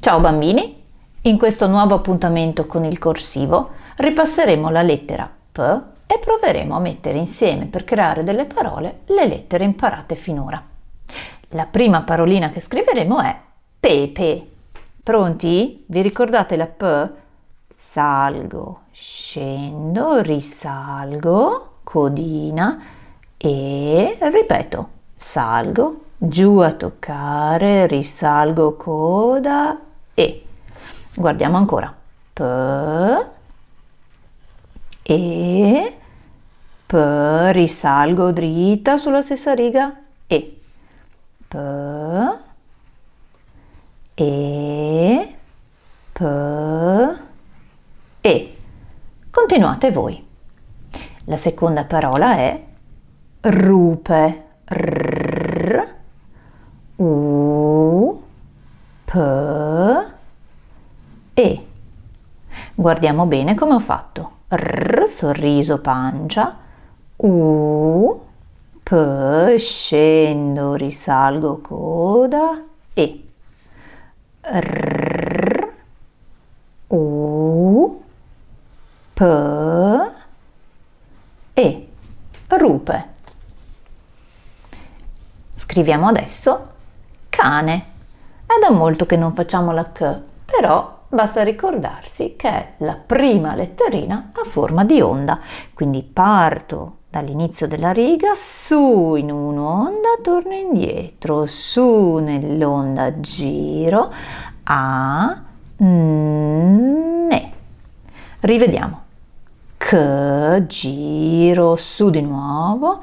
Ciao bambini! In questo nuovo appuntamento con il corsivo ripasseremo la lettera P e proveremo a mettere insieme per creare delle parole le lettere imparate finora. La prima parolina che scriveremo è pepe. Pronti? Vi ricordate la P? Salgo, scendo, risalgo, codina e ripeto, salgo, giù a toccare, risalgo coda e. Guardiamo ancora. P, e, P, risalgo dritta sulla stessa riga e. P, e, P, e. Continuate voi. La seconda parola è rupe. R, U, P, E. Guardiamo bene come ho fatto. R, sorriso, pancia. U, P, scendo, risalgo, coda. E. R, U, P, E. Rupe. Scriviamo adesso cane. È da molto che non facciamo la K, però basta ricordarsi che è la prima letterina a forma di onda. Quindi parto dall'inizio della riga, su in un'onda, torno indietro, su nell'onda, giro, a, ne. Rivediamo. K, giro, su di nuovo,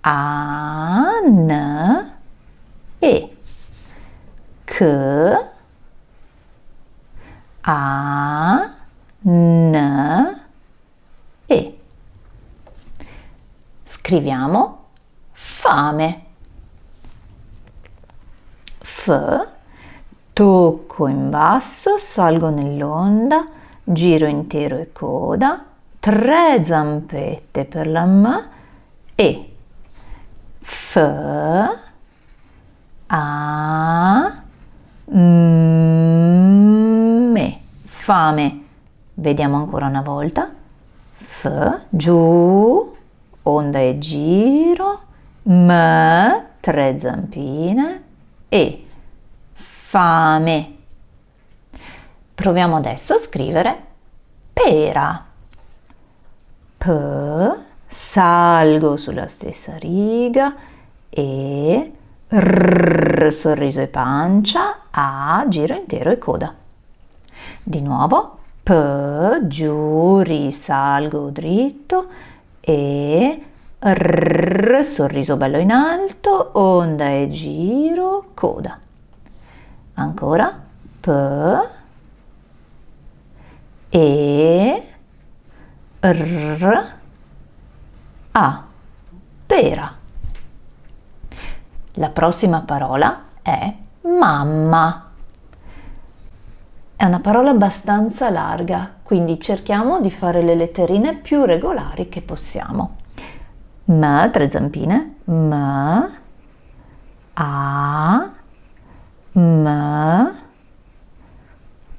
a, n, e. K, a, n, e. Scriviamo fame. F, tocco in basso, salgo nell'onda, giro intero e coda, tre zampette per la M e F A me fame. Vediamo ancora una volta. F giù onda e giro. M tre zampine. E fame. Proviamo adesso a scrivere pera. P salgo sulla stessa riga. E rrr, sorriso e pancia, A, giro intero e coda. Di nuovo, P, giù, risalgo dritto e rrr, sorriso bello in alto, onda e giro, coda. Ancora, P, e, r, a. Pera. La prossima parola è mamma. È una parola abbastanza larga, quindi cerchiamo di fare le letterine più regolari che possiamo. M, tre zampine, M, A, M,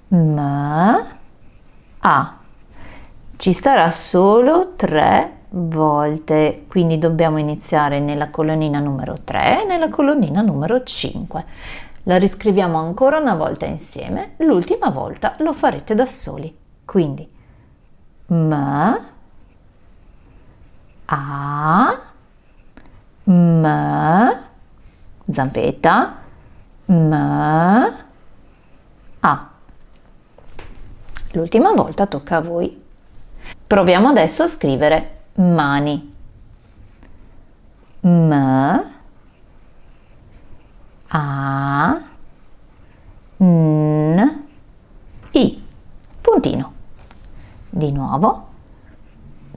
M, A. Ci starà solo tre volte, quindi dobbiamo iniziare nella colonnina numero 3 e nella colonnina numero 5. La riscriviamo ancora una volta insieme, l'ultima volta lo farete da soli. Quindi M, A, M, zampetta, M, A. L'ultima volta tocca a voi. Proviamo adesso a scrivere mani. M, A, N, I. Puntino. Di nuovo.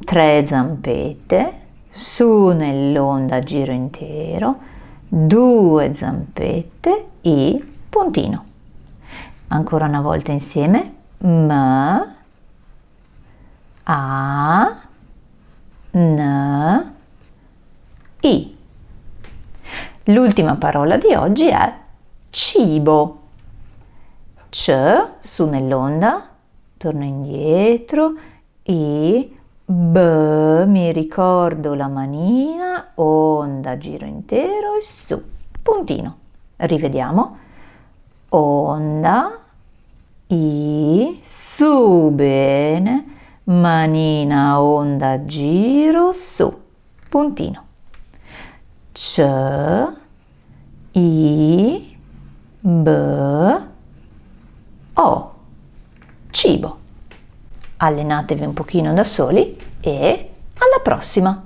Tre zampette. Su nell'onda giro intero. Due zampette. I. Puntino. Ancora una volta insieme. M, A, N, I. L'ultima parola di oggi è cibo. C, su nell'onda, torno indietro, I, B, mi ricordo la manina, onda, giro intero e su, puntino. Rivediamo. Onda, I, su, bene, manina, onda, giro, su, puntino. C, I, B, O. Cibo. Allenatevi un pochino da soli e alla prossima!